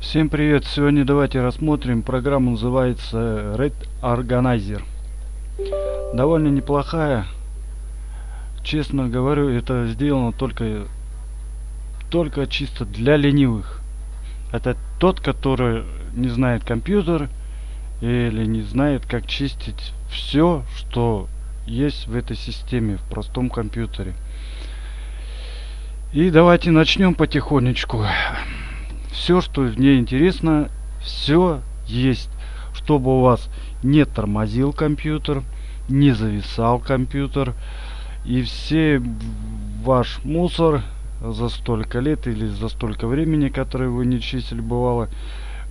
Всем привет! Сегодня давайте рассмотрим программу, называется Red Organizer. Довольно неплохая. Честно говорю, это сделано только, только чисто для ленивых. Это тот, который не знает компьютер или не знает, как чистить все, что есть в этой системе, в простом компьютере. И давайте начнем потихонечку все, что мне интересно, все есть, чтобы у вас не тормозил компьютер, не зависал компьютер, и все ваш мусор за столько лет или за столько времени, которые вы не чистили, бывало,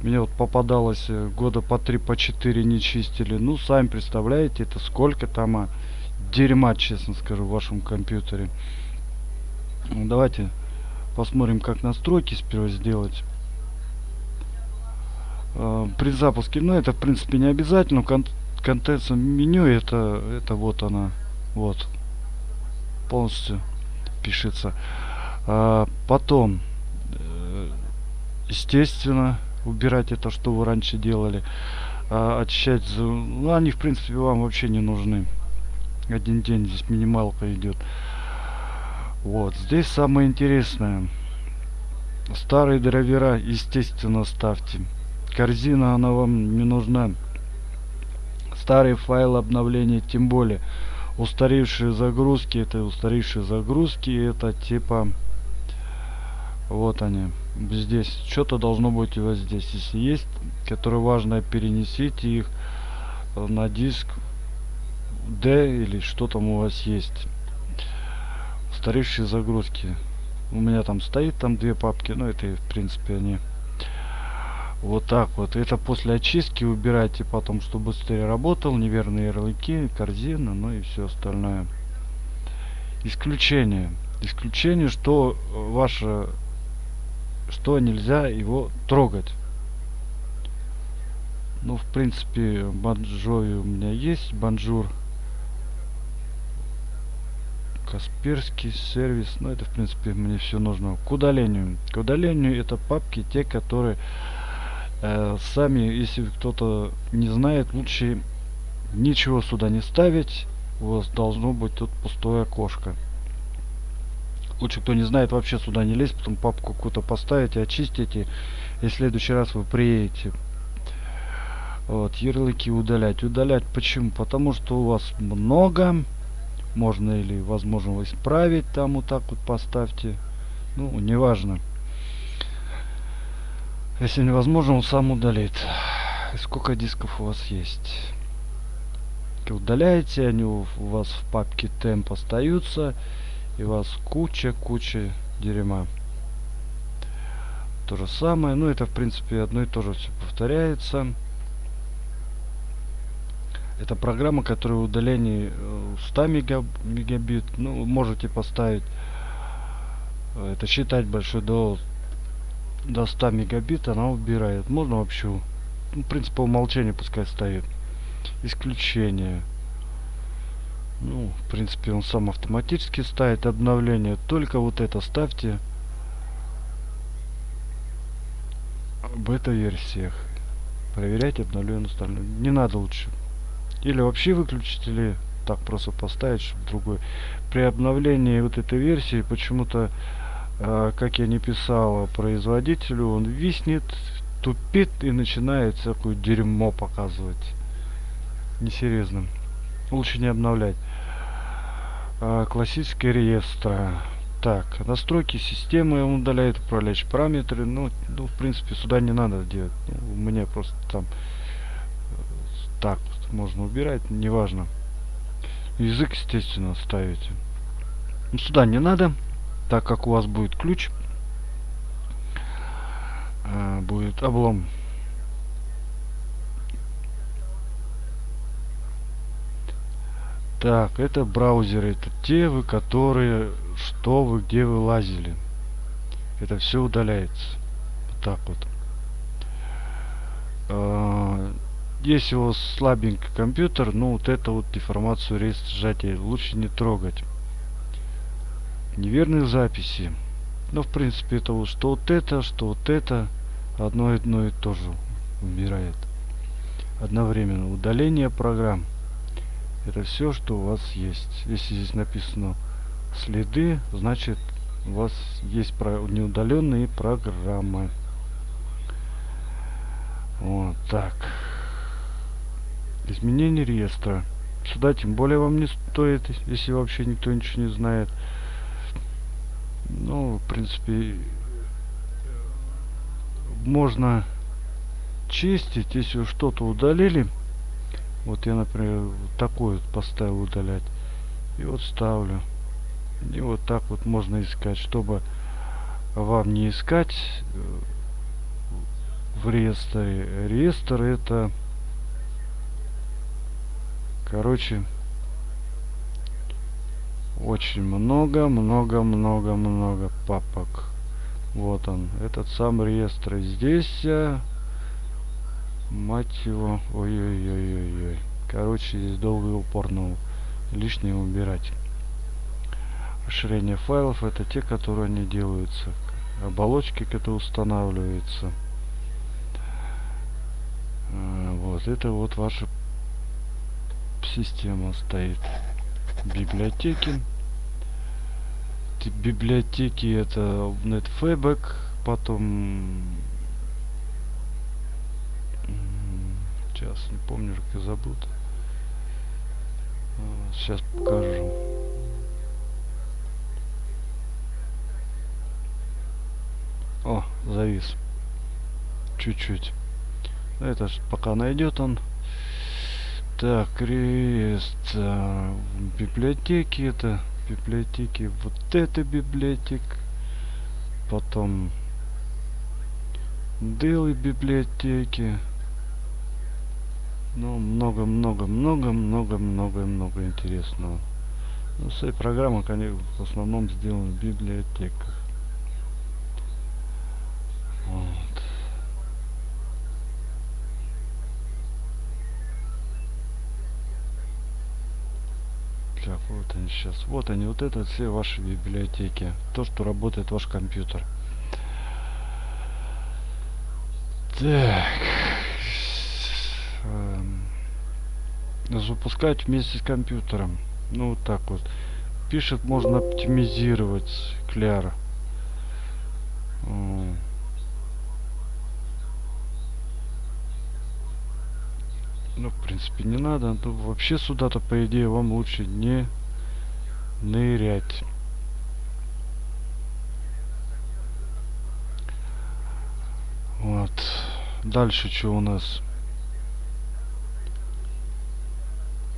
мне вот попадалось э, года по три, по четыре не чистили. Ну, сами представляете, это сколько там а, дерьма, честно скажу, в вашем компьютере. Ну, давайте посмотрим, как настройки сперва сделать. Э, при запуске, ну это в принципе не обязательно, кон контент меню это, это вот она, вот, полностью пишется. А, потом, э, естественно, убирать это, что вы раньше делали. А, очищать, ну они в принципе вам вообще не нужны. Один день здесь минималка идет. Вот, здесь самое интересное. Старые драйвера, естественно, ставьте. Корзина она вам не нужна. Старый файл обновления тем более. Устаревшие загрузки это устаревшие загрузки это типа вот они здесь. Что-то должно быть у вас здесь. Если есть которые важно перенесите их на диск D или что там у вас есть устаревшие загрузки. У меня там стоит там две папки но это в принципе они вот так вот. Это после очистки убирайте потом чтобы быстрее работал неверные ярлыки корзина ну и все остальное. Исключение. Исключение что ваше что нельзя его трогать. Ну в принципе банджови у меня есть банжур Касперский сервис ну это в принципе мне все нужно. К удалению. К удалению это папки те которые э, сами если кто-то не знает лучше ничего сюда не ставить. У вас должно быть тут пустое окошко. Лучше кто не знает вообще сюда не лезть потом папку какую-то поставите очистите и в следующий раз вы приедете. Вот ярлыки удалять. Удалять почему? Потому что у вас много можно или возможно исправить там вот так вот поставьте ну неважно если невозможно, он сам удалит. И сколько дисков у вас есть? Удаляете, они у вас в папке темп остаются. И у вас куча-куча дерьма. То же самое. Ну, это, в принципе, одно и то же все повторяется. Это программа, которая удаление 100 э, мегабит. Ну, можете поставить. Э, это считать большой до до 100 мегабит она убирает. Можно вообще, ну, в принципе, по умолчанию пускай стоит. Исключение. Ну, в принципе, он сам автоматически ставит обновление. Только вот это ставьте бета-версиях. Проверять обновленную сторону. Не надо лучше. Или вообще выключить, или так просто поставить, чтобы другой. При обновлении вот этой версии почему-то а, как я не писал производителю, он виснет, тупит и начинает всякую дерьмо показывать. Несерьезно. Лучше не обновлять. А, классический реестр. Так, настройки системы он удаляет управляющие параметры. Ну, ну, в принципе, сюда не надо делать. Ну, меня просто там э, так можно убирать, неважно. Язык, естественно, ставите. Ну, сюда не надо так как у вас будет ключ. Э, будет облом. Так это браузеры это те вы которые что вы где вы лазили. Это все удаляется. Вот так вот. Э, если у вас слабенький компьютер ну вот это вот информацию рейс сжатия лучше не трогать неверные записи ну в принципе это вот что вот это что вот это одно, одно и то же убирает. Одновременно удаление программ. Это все, что у вас есть. Если здесь написано следы, значит у вас есть неудаленные программы. Вот так. Изменение реестра. Сюда тем более вам не стоит, если вообще никто ничего не знает. Ну, в принципе, можно чистить, если что-то удалили. Вот я, например, вот такой вот поставил удалять. И вот ставлю. И вот так вот можно искать, чтобы вам не искать э, в реестре. Реестр это, короче, очень много, много, много, много папок. Вот он, этот сам реестр. Здесь, э, мать его, ой-ой-ой-ой-ой. Короче, здесь долго и упорно лишнее убирать. Расширение файлов это те, которые они делаются. Оболочки, которые устанавливаются. А, вот это вот ваша система стоит. Библиотеки. Библиотеки это NetFabric, потом сейчас не помню, как я забыл. Сейчас покажу. О, завис. Чуть-чуть. Это пока найдет он. Так, крест. А, библиотеки это. Библиотеки. Вот это библиотек. Потом. Дылы библиотеки. Ну, много-много-много-много-много-много интересного. Ну, все программы, конечно, в основном сделаны в библиотеках. Вот. Так, вот они сейчас. Вот они, вот это все ваши библиотеки. То, что работает ваш компьютер. Так. Эм, запускать вместе с компьютером. Ну, вот так вот. Пишет, можно оптимизировать Кляр. Ну, в принципе, не надо. Ну, вообще сюда-то, по идее, вам лучше не нырять. Вот. Дальше что у нас?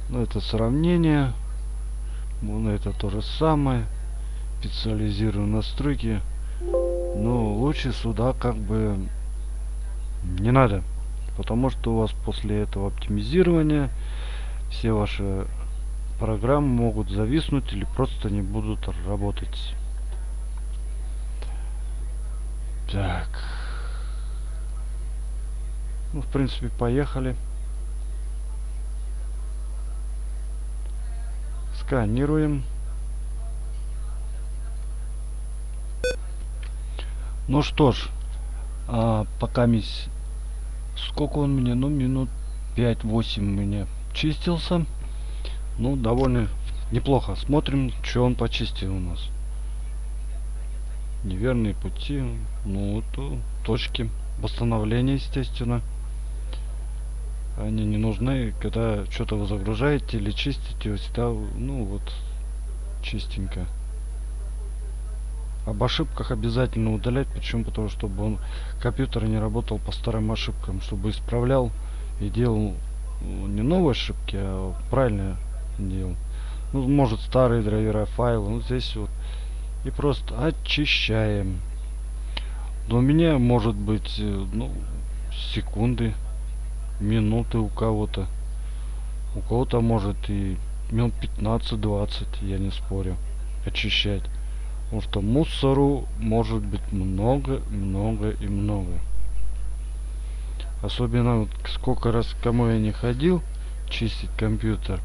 Ну, это сравнение. Ну, это то же самое. Специализирую настройки. Но лучше сюда как бы не надо. Потому что у вас после этого оптимизирования все ваши программы могут зависнуть или просто не будут работать. Так. Ну, в принципе, поехали. Сканируем. Ну что ж, а, пока мисс Сколько он мне? Ну, минут 5-8 мне чистился. Ну, довольно неплохо. Смотрим, что он почистил у нас. Неверные пути. Ну, то точки восстановления, естественно. Они не нужны, когда что-то вы загружаете или чистите, всегда, ну, вот, чистенько. Об ошибках обязательно удалять. Почему? Потому что чтобы он компьютер не работал по старым ошибкам. Чтобы исправлял и делал ну, не новые ошибки, а правильно делал. Ну, может старые драйвера файлы. Ну, здесь вот. И просто очищаем. Но у меня может быть, э, ну, секунды, минуты у кого-то. У кого-то может и минут 15-20, я не спорю, очищать. Потому что мусору может быть много, много и много. Особенно вот сколько раз кому я не ходил чистить компьютер.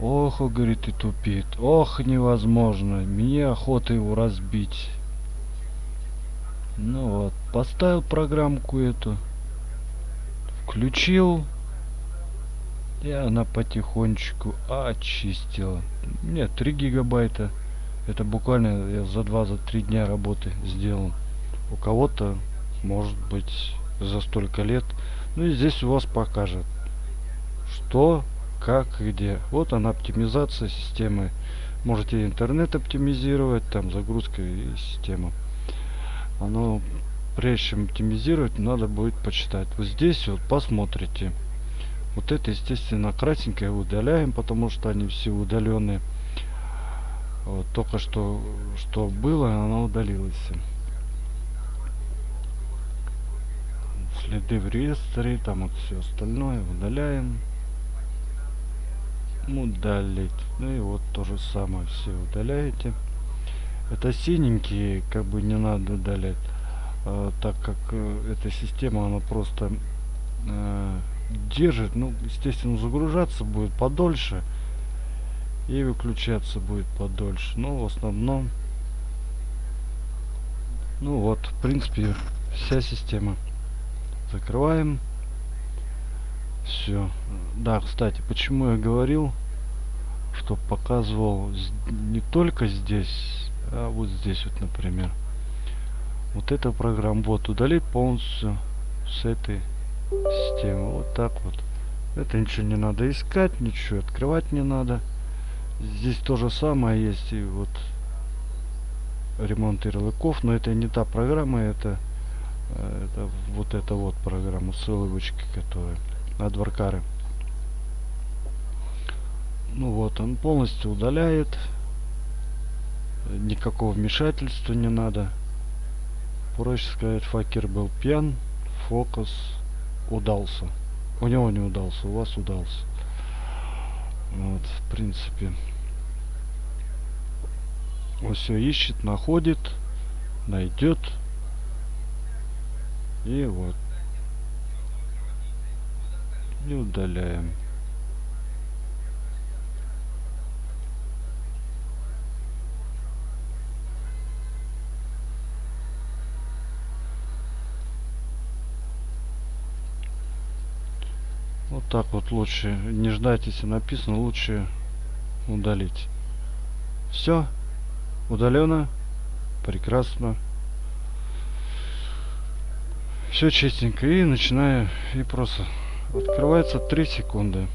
Ох, говорит, и тупит. Ох, невозможно. Мне охота его разбить. Ну вот, поставил программку эту, включил, и она потихонечку очистила. Нет, 3 гигабайта. Это буквально я за 2-3 за дня работы сделал. У кого-то, может быть, за столько лет. Ну и здесь у вас покажет, что, как, где. Вот она оптимизация системы. Можете интернет оптимизировать, там загрузка и система. Оно прежде чем оптимизировать надо будет почитать. Вот здесь вот посмотрите. Вот это естественно красненькое удаляем потому что они все удаленные. Вот, только что что было оно удалилось. Следы в реестре там вот все остальное удаляем удалить. Ну и вот то же самое все удаляете. Это синенькие как бы не надо удалять. Э, так как э, эта система она просто э, держит ну естественно загружаться будет подольше и выключаться будет подольше. Но в основном ну вот в принципе вся система. Закрываем все да кстати почему я говорил что показывал не только здесь а вот здесь вот например. Вот эта программа вот удалить полностью с этой системы. Вот так вот. Это ничего не надо искать ничего открывать не надо. Здесь то же самое есть и вот ремонт ярлыков но это не та программа это э, это вот эта вот программа ссылочки которые адваркары ну вот он полностью удаляет. Никакого вмешательства не надо. Проще сказать факер был пьян фокус удался. У него не удался у вас удался. Вот в принципе. Он все ищет находит найдет и вот и удаляем Вот так вот лучше не ждать, если написано, лучше удалить. Все. Удалено. Прекрасно. Все чистенько. И начинаю. И просто открывается 3 секунды.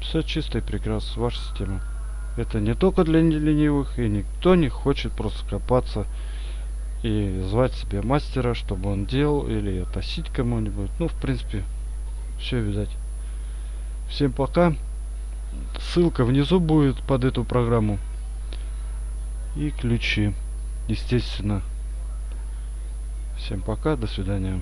Все чисто и прекрасно. Ваша система. Это не только для ленивых, и никто не хочет просто копаться и звать себе мастера, чтобы он делал, или относить кому-нибудь. Ну, в принципе, все видать. Всем пока. Ссылка внизу будет под эту программу. И ключи, естественно. Всем пока, до свидания.